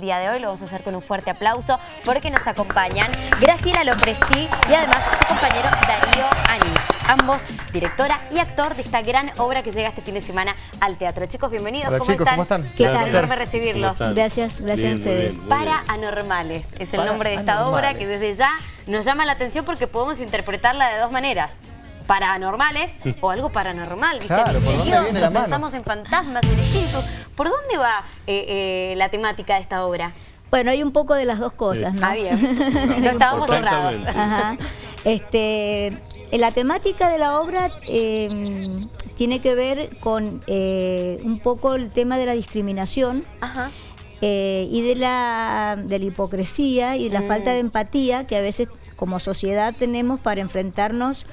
el día de hoy. Lo vamos a hacer con un fuerte aplauso porque nos acompañan Graciela Lopresti y además su compañero Darío Anís. Ambos directora y actor de esta gran obra que llega este fin de semana al teatro. Chicos, bienvenidos. Hola, ¿Cómo, chicos, están? ¿cómo están? Qué Gracias. enorme recibirlos. Gracias, gracias a ustedes. Para Anormales es el Para nombre de esta Anormales. obra que desde ya nos llama la atención porque podemos interpretarla de dos maneras. Paranormales o algo paranormal, ¿viste? Claro, ¿por dónde Misterioso, viene la mano? pensamos en fantasmas, en espíritus. ¿Por dónde va eh, eh, la temática de esta obra? Bueno, hay un poco de las dos cosas, ¿no? Ah, bien. No estábamos cerrados. Ajá. Este, la temática de la obra eh, tiene que ver con eh, un poco el tema de la discriminación Ajá. eh, y de la, de la hipocresía y de la falta de empatía que a veces como sociedad tenemos para enfrentarnos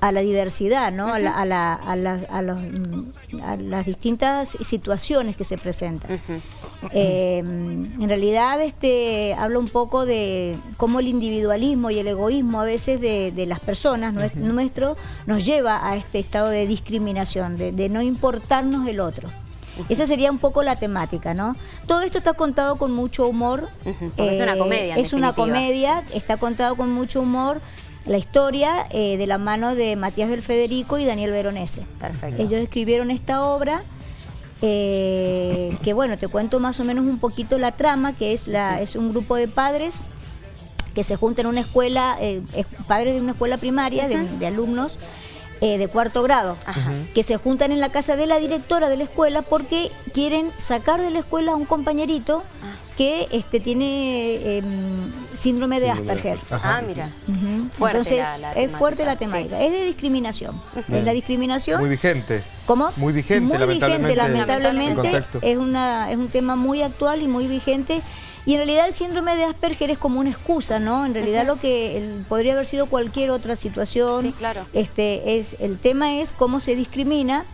a la diversidad, ¿no? a, la- a la- a la- a los, mm, a las distintas situaciones que se presentan. Eh, en realidad este, habla un poco de cómo el individualismo y el egoísmo a veces de, de las personas nues- nuestro nos lleva a este estado de discriminación, de, de no importarnos el otro. Esa sería un poco la temática, ¿no? Todo esto está contado con mucho humor. eh, es una comedia, en Es una comedia, está contado con mucho humor. La historia eh, de la mano de Matías del Federico y Daniel Veronese. Perfecto. Ellos escribieron esta obra, eh, que bueno, te cuento más o menos un poquito la trama, que es, la, es un grupo de padres que se juntan en una escuela, eh, es- padres de una escuela primaria, de, de alumnos eh, de cuarto grado, que se juntan en la casa de la directora de la escuela porque quieren sacar de la escuela a un compañerito Ah. Que este, tiene em, síndrome de Asperger. Ah, mira. Fuerte Entonces, la- la es fuerte la temática, es de discriminación. Es la discriminación. Muy vigente. ¿Cómo? Muy vigente, Muy lamentablemente, vigente, lamentablemente. Es, una, es un tema muy actual y muy vigente. Y en realidad el síndrome de Asperger es como una excusa, ¿no? En realidad lo que el- podría haber sido cualquier otra situación. Sí, claro. Este, es, el tema es cómo se discrimina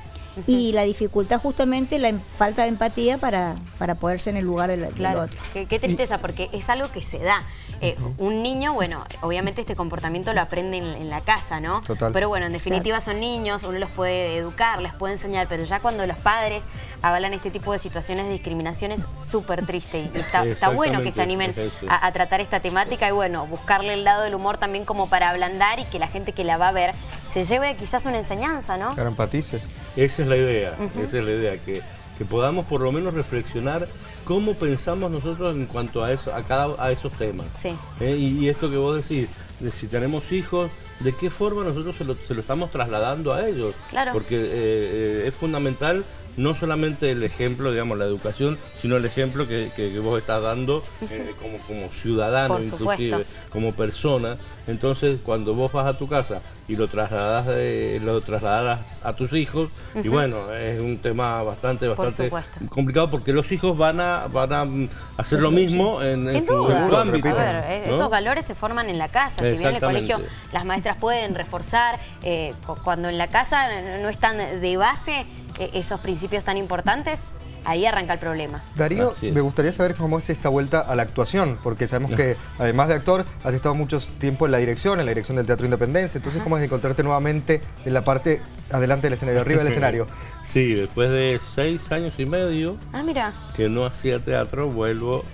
y la dificultad justamente, la em- falta de empatía para, para poderse en el lugar del, del Claro, otro. qué, qué tristeza, porque es algo que se da. Eh, Un niño, bueno, obviamente este comportamiento lo aprende en, en la casa, ¿no? Total. Pero bueno, en definitiva son niños, uno los puede educar, les puede enseñar, pero ya cuando los padres avalan este tipo de situaciones de discriminación es súper triste y está, está bueno que se animen a, a tratar esta temática y bueno, buscarle el lado del humor también como para ablandar y que la gente que la va a ver se lleve quizás una enseñanza, ¿no? Claro, empatice. Esa es la idea, esa es la idea, que, que podamos por lo menos reflexionar cómo pensamos nosotros en cuanto a eso, a cada a esos temas. Sí. ¿Eh? Y, y esto que vos decís, de si tenemos hijos, ¿de qué forma nosotros se lo, se lo estamos trasladando a ellos? Claro. Porque eh, eh, es fundamental no solamente el ejemplo, digamos, la educación, sino el ejemplo que, que- que vos estás dando eh, como, como ciudadano, inclusive, como persona. Entonces, cuando vos vas a tu casa y lo trasladas, de- lo trasladas a tus hijos, y bueno, es un tema bastante, bastante complicado porque los hijos van a, van a hacer lo mismo en, Sin duda. su ámbito. A ver, eh, ¿no? esos valores se forman en la casa. Si bien en el colegio las maestras pueden reforzar, eh, cu- cuando en la casa no están de base esos principios tan importantes, ahí arranca el problema. Darío, me gustaría saber cómo es esta vuelta a la actuación, porque sabemos que además de actor, has estado mucho tiempo en la dirección, en la dirección del Teatro Independencia, entonces cómo es encontrarte nuevamente en la parte adelante del escenario, arriba del escenario. Sí, después de seis años y medio Ah, mira. que no hacía teatro, vuelvo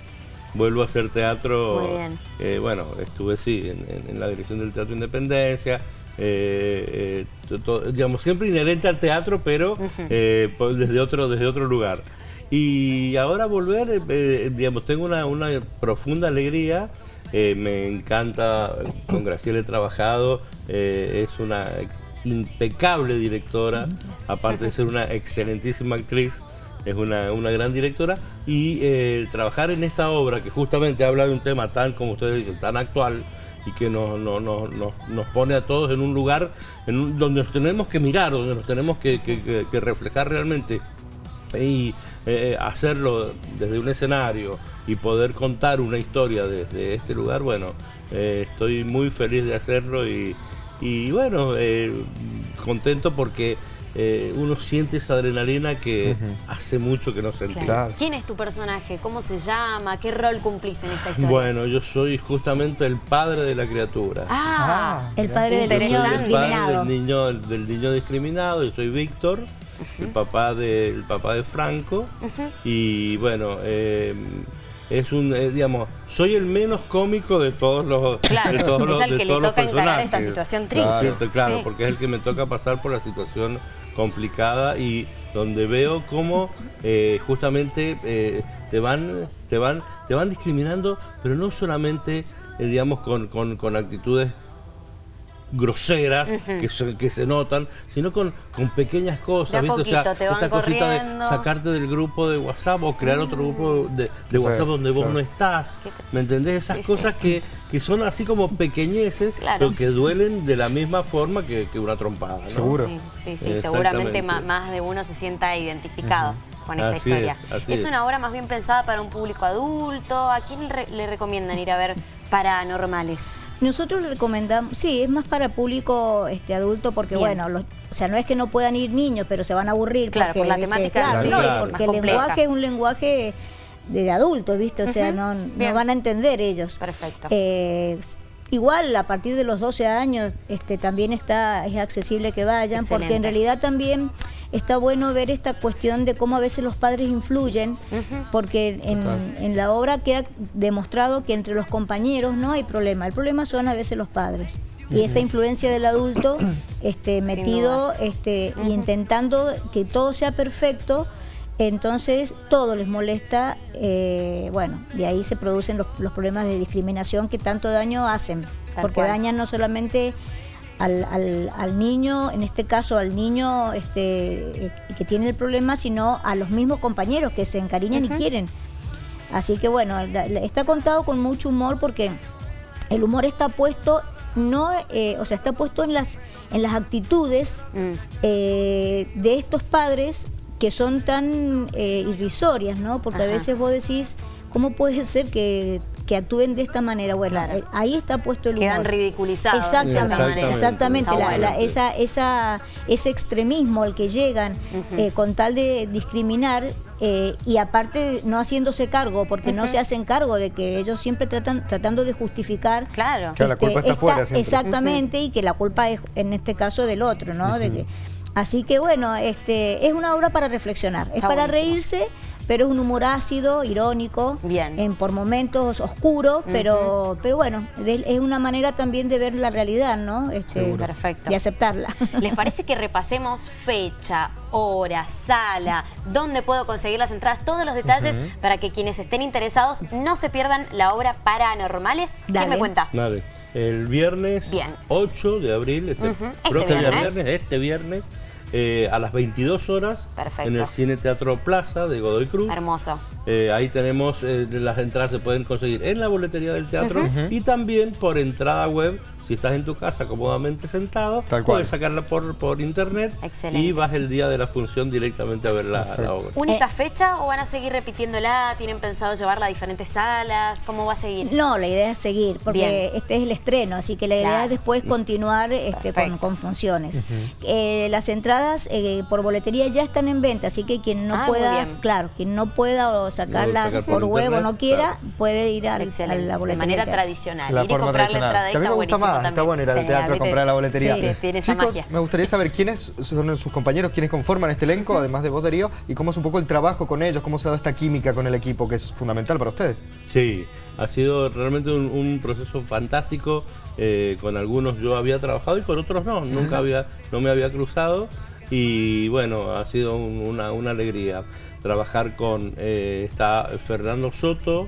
vuelvo a hacer teatro. Eh, bueno, estuve sí en, en- en la dirección del Teatro Independencia. eh, eh, to- digamos, siempre inherente al teatro, pero pues, desde, otro, desde otro lugar. Y ahora volver, digamos, tengo una, una profunda alegría. me encanta, con Graciela he trabajado, es una impecable directora, aparte de ser una excelentísima actriz es una, una gran directora y eh, trabajar en esta obra que justamente habla de un tema tan, como ustedes dicen, tan actual y que nos, nos, nos, nos- pone a todos en un lugar en donde nos tenemos que mirar, donde nos tenemos que, que- reflejar realmente y eh, hacerlo desde un escenario y poder contar una historia desde este lugar, bueno, eh, estoy muy feliz de hacerlo y, y bueno, eh, contento porque eh, uno siente esa adrenalina que hace mucho que no sentía. Claro. ¿Quién es tu personaje? ¿Cómo se llama? ¿Qué rol cumplís en esta historia? Bueno, yo soy justamente el padre de la criatura. Ah, El padre del Yo soy niño el discriminado. del niño, del niño discriminado, yo soy Víctor, el papá de, el papá de Franco. Y bueno, eh, es un, eh, digamos, soy el menos cómico de todos los Claro, de todos es los, al de que le todos los toca encarar esta situación triste. Claro, Sí. porque es el que me toca pasar por la situación complicada y donde veo cómo eh, justamente eh, te van te van te van discriminando, pero no solamente eh, digamos con, con, con actitudes groseras que, se, que se notan, sino con, con pequeñas cosas, ¿viste? poquito te van esta cosita de corriendo. sacarte del grupo de WhatsApp o crear otro grupo de, de WhatsApp donde vos claro. no estás. ¿Me entendés? Esas Sí, sí. cosas que, que son así como pequeñeces, Claro. pero que duelen de la misma forma que, que una trompada. ¿no? Seguro. Sí, sí, seguramente ma- más de uno se sienta identificado con esta Así historia. es, así es. una obra más bien pensada para un público adulto. ¿A quién re- le recomiendan ir a ver paranormales? Nosotros recomendamos, sí, es más para público este adulto porque Bien. bueno, los- o sea, no es que no puedan ir niños, pero se van a aburrir. Claro, porque, por la temática, Claro, sí, claro. porque el compleja. lenguaje es un lenguaje de adultos, ¿viste? O sea, no, no van a entender ellos. Perfecto. Eh, igual a partir de los 12 años este también está es accesible que vayan porque en realidad también está bueno ver esta cuestión de cómo a veces los padres influyen porque en, en la obra queda demostrado que entre los compañeros no hay problema, el problema son a veces los padres. Y esta influencia del adulto este, metido este, y intentando que todo sea perfecto, entonces todo les molesta, eh, bueno, de ahí se producen los, los problemas de discriminación que tanto daño hacen, Tal porque cual. dañan no solamente al, al- al niño, en este caso al niño este, eh, que tiene el problema, sino a los mismos compañeros que se encariñan y quieren. Así que bueno, está contado con mucho humor porque el humor está puesto no, eh, o sea, está puesto en las en las actitudes Mm. eh, de estos padres que son tan eh, irrisorias, ¿no? Porque Ajá. a veces vos decís, ¿cómo puede ser que, que actúen de esta manera? Bueno, Claro. eh, ahí está puesto el humor. Quedan ridiculizados. Exactamente, manera. exactamente. Está la- bueno. la- esa, esa, ese extremismo al que llegan eh, con tal de discriminar eh, y aparte no haciéndose cargo, porque no se hacen cargo de que ellos siempre tratan tratando de justificar Claro. Claro, la culpa está esta- afuera siempre. Exactamente, y que la culpa es en este caso del otro, ¿no? De que- así que bueno, este es una obra para reflexionar, es Está para buenísimo. reírse, pero es un humor ácido, irónico, Bien. en por momentos oscuro, pero pero bueno, de- es una manera también de ver la realidad, ¿no? Este. Perfecto. Y aceptarla. ¿Les parece que repasemos fecha, hora, sala, dónde puedo conseguir las entradas, todos los detalles para que quienes estén interesados no se pierdan la obra Paranormales? ¿Quién Dale. me cuenta? Dale. El viernes Bien. 8 de abril, este Ujú. Este viernes. este viernes, eh, a las 22 horas, Perfecto. en el Cine Teatro Plaza de Godoy Cruz. Hermoso. Eh, ahí tenemos, eh, las entradas se pueden conseguir en la boletería del teatro y también por entrada web. Si estás en tu casa cómodamente sentado, Tal cual. puedes sacarla por, por internet Excelente. y vas el día de la función directamente a ver la, la obra. ¿Única Eh. fecha o van a seguir repitiéndola? ¿Tienen pensado llevarla a diferentes salas? ¿Cómo va a seguir? No, la idea es seguir, porque Bien. este es el estreno, así que la idea es después continuar este, con, con funciones. Eh, las entradas eh, por boletería ya están en venta, así que quien no Ah, pueda, claro, quien no pueda o sacarlas sacar por por, internet, no quiera, claro. puede ir al- a, la De boletería. manera del teatro. tradicional. La ir y comprar la entrada Que a está bueno ir al Sí, teatro a comprar la boletería. Sí, tiene esa Chicos, magia. me gustaría saber quiénes son sus compañeros, quiénes conforman este elenco, además de vos, Darío, y cómo es un poco el trabajo con ellos, cómo se ha dado esta química con el equipo, que es fundamental para ustedes. Sí, ha sido realmente un, un proceso fantástico. eh, con algunos yo había trabajado y con otros no, nunca había, no me había cruzado. Y bueno, ha sido un- una, una alegría trabajar con, eh, está Fernando Soto,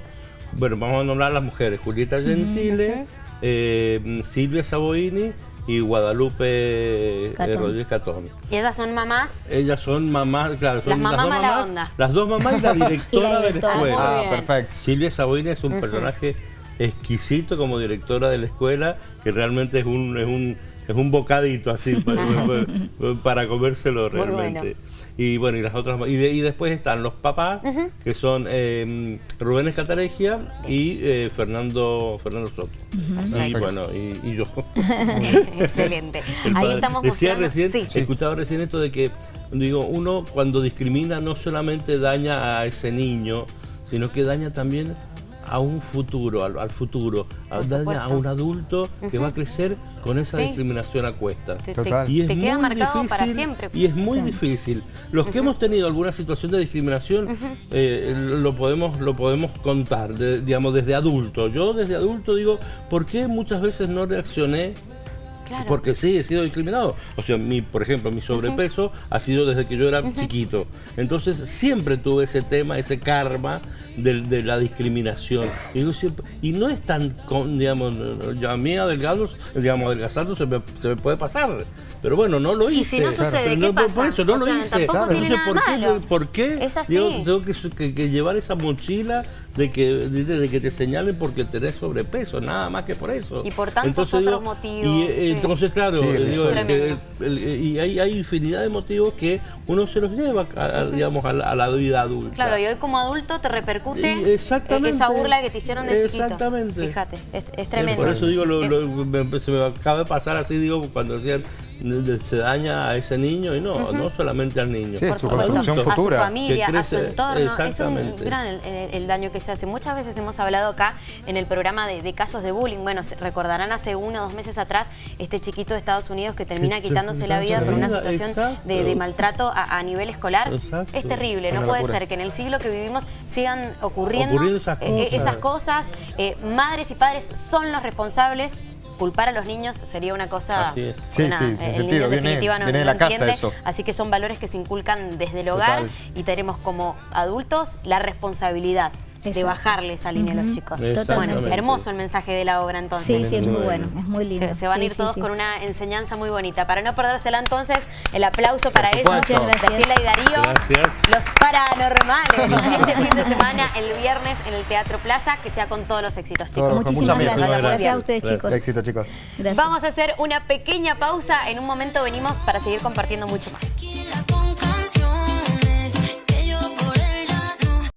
bueno, vamos a nombrar a las mujeres, Julieta Gentile, eh, Silvia Saboini y Guadalupe eh, Catón. Rodríguez Catón. Y ellas son mamás. Ellas son mamás, claro, son Las mamás dos mala mamás, onda. las dos mamás y la directora Y la de la escuela. Ah, perfecto. Silvia Saboini es un personaje exquisito como directora de la escuela, que realmente es un, es un, es un bocadito así para, para comérselo realmente. bueno. Y bueno, y las otras y, de- y después están los papás, que son eh, Rubén Escataregia y eh, Fernando Fernando Soto. Y bueno, y, y yo. Excelente. El Ahí estamos Decía recién, Sí. escuchaba recién esto de que, digo, uno cuando discrimina no solamente daña a ese niño, sino que daña también a un futuro, al, al futuro, a, un adulto que va a crecer con esa Sí. discriminación a cuestas. Total. Y es te queda muy marcado para difícil, siempre. Y es muy difícil. Los que hemos tenido alguna situación de discriminación eh, lo podemos lo podemos contar, de- digamos, desde adulto. Yo desde adulto digo, ¿por qué muchas veces no reaccioné? Claro. Porque sí, he sido discriminado. O sea, mi, por ejemplo, mi sobrepeso ha sido desde que yo era chiquito. Entonces siempre tuve ese tema, ese karma de, la discriminación. Y, yo siempre- y no es tan, con, digamos, a mí adelgado, digamos, adelgazando se me, se me puede pasar. Pero bueno, no lo hice. Y si no sucede, Pero ¿qué no, por- pasa? Por eso no O lo sea, hice. tampoco tiene Entonces, nada ¿por qué, malo. ¿por qué Es así. digo, tengo que, que- que llevar esa mochila de que, de, de que te señalen porque tenés sobrepeso? Nada más que por eso. Y por tantos Entonces, otros digo, motivos, Y eh, sí. entonces, claro, Sí, eh, digo, el el- y hay, hay infinidad de motivos que uno se los lleva, a- a, digamos, a la, a la vida adulta. Claro, y hoy como adulto te repercute Y exactamente. eh, esa burla que te hicieron de chiquito. Exactamente. Fíjate, es, es Eh, tremendo. Por eso digo, lo- Eh, lo- me- se me acaba de pasar así, digo, cuando decían de- de- se daña a ese niño y no, no solamente al niño. Sí, por su supuesto, construcción a su futura. familia, Que a su entorno. Es un exactamente. gran el, el- daño que se hace. Muchas veces hemos hablado acá en el programa de, de casos de bullying. Bueno, recordarán hace uno o dos meses atrás este chiquito de Estados Unidos que termina Que- quitándose la vida por una situación de, de maltrato a, a nivel escolar. Exacto. Es terrible. No puede ser que en el siglo que vivimos sigan ocurriendo, Ocurriendo esas eh, eh, cosas. esas cosas. Eh, madres y padres son los responsables. Culpar a los niños sería una cosa... Así es. Sí, sí, el niño sentido, en viene- definitiva no, viene no la casa entiende, eso. así que son valores que se inculcan desde el hogar Total. y tenemos como adultos la responsabilidad de bajarle esa línea a los chicos. Bueno, hermoso el mensaje de la obra entonces. Sí, sí, es muy bueno, es muy lindo. Se, se van a Sí, ir sí, todos sí. con una enseñanza muy bonita. Para no perdérsela entonces, el aplauso para ellos. Muchas gracias. Graciela y Darío, Gracias. los paranormales, este fin de semana, el viernes en el Teatro Plaza, que sea con todos los éxitos, chicos. Todos, Muchísimas gracias. muy Gracias a ustedes, Gracias. chicos. Éxito, chicos. Gracias. Vamos a hacer una pequeña pausa. En un momento venimos para seguir compartiendo mucho más.